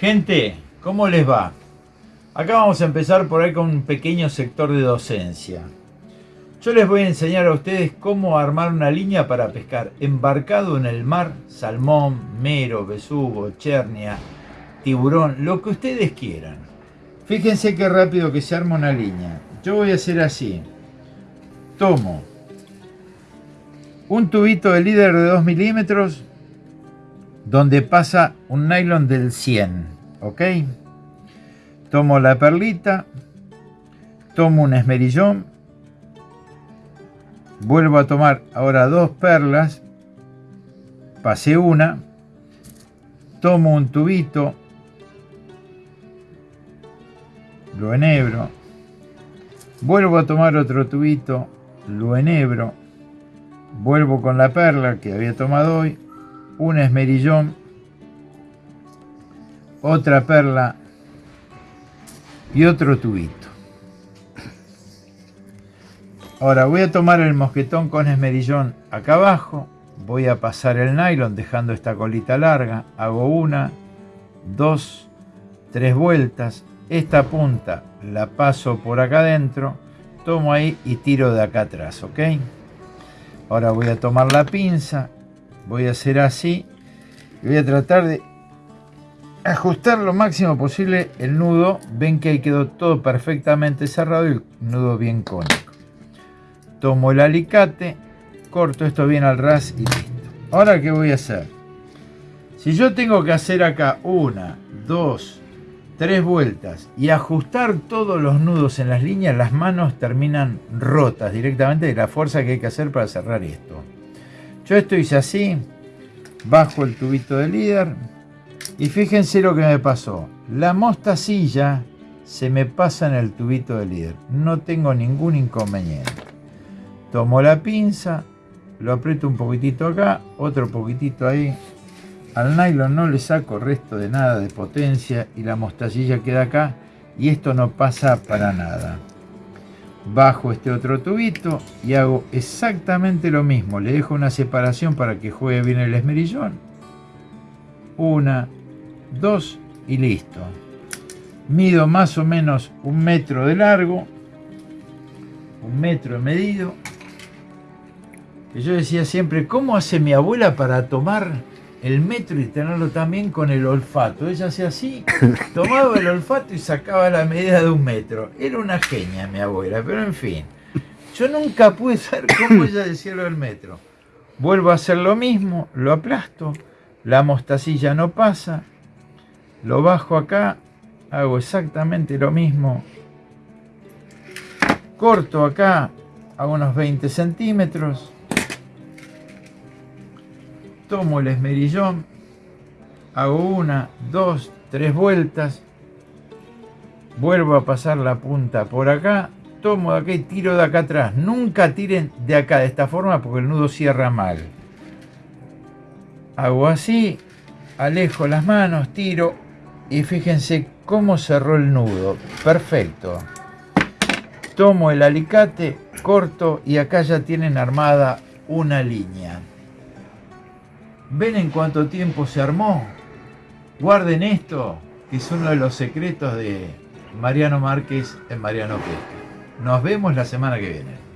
Gente, ¿cómo les va? Acá vamos a empezar por ahí con un pequeño sector de docencia. Yo les voy a enseñar a ustedes cómo armar una línea para pescar embarcado en el mar, salmón, mero, besugo, chernia, tiburón, lo que ustedes quieran. Fíjense qué rápido que se arma una línea. Yo voy a hacer así. Tomo un tubito de líder de 2 milímetros donde pasa un nylon del 100, ¿ok? Tomo la perlita, tomo un esmerillón, vuelvo a tomar ahora dos perlas, pasé una, tomo un tubito, lo enhebro, vuelvo a tomar otro tubito, lo enhebro, vuelvo con la perla que había tomado hoy, un esmerillón, otra perla. Y otro tubito. Ahora voy a tomar el mosquetón con esmerillón acá abajo, voy a pasar el nylon dejando esta colita larga, hago una, dos, tres vueltas, esta punta la paso por acá adentro, tomo ahí y tiro de acá atrás, ¿ok? Ahora voy a tomar la pinza, voy a hacer así y voy a tratar de ajustar lo máximo posible el nudo. Ven que ahí quedó todo perfectamente cerrado y el nudo bien cónico. Tomo el alicate corto esto bien al ras y listo. Ahora qué voy a hacer si yo tengo que hacer acá una dos tres vueltas y ajustar todos los nudos en las líneas las manos terminan rotas directamente de la fuerza que hay que hacer para cerrar esto yo esto hice así, bajo el tubito de líder y fíjense lo que me pasó. La mostacilla se me pasa en el tubito de líder. No tengo ningún inconveniente. Tomo la pinza, lo aprieto un poquitito acá, otro poquitito ahí. Al nylon no le saco resto de nada de potencia y la mostacilla queda acá y esto no pasa para nada bajo este otro tubito y hago exactamente lo mismo. Le dejo una separación para que juegue bien el esmerillón. Una, dos y listo. Mido más o menos un metro de largo. Un metro medido. Yo decía siempre, ¿cómo hace mi abuela para tomar el metro y tenerlo también con el olfato. Ella hacía así, tomaba el olfato y sacaba la medida de un metro. Era una genia mi abuela, pero en fin. Yo nunca pude saber cómo ella decía lo del metro. Vuelvo a hacer lo mismo, lo aplasto, la mostacilla no pasa, lo bajo acá, hago exactamente lo mismo. Corto acá a unos 20 centímetros tomo el esmerillón, hago una, dos, tres vueltas, vuelvo a pasar la punta por acá, tomo de acá y tiro de acá atrás. Nunca tiren de acá de esta forma porque el nudo cierra mal. Hago así, alejo las manos, tiro y fíjense cómo cerró el nudo. Perfecto. Tomo el alicate, corto y acá ya tienen armada una línea. ¿Ven en cuánto tiempo se armó? Guarden esto, que es uno de los secretos de Mariano Márquez en Mariano Pesca. Nos vemos la semana que viene.